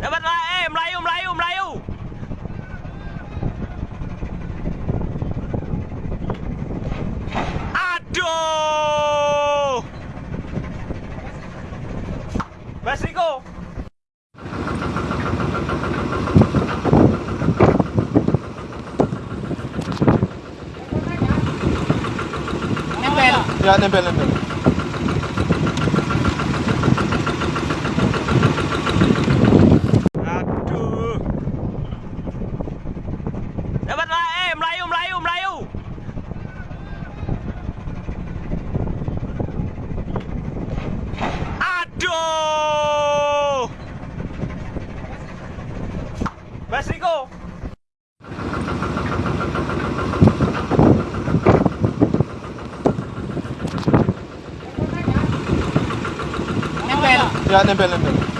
Dapat lah, eh Melayu, Melayu, Melayu. Aduh. Nempel. Ya nempel nempel. Aduh. Dapat eh Melayu, Melayu, Melayu. Aduh. Mas. Nempel. Ya nempel nempel.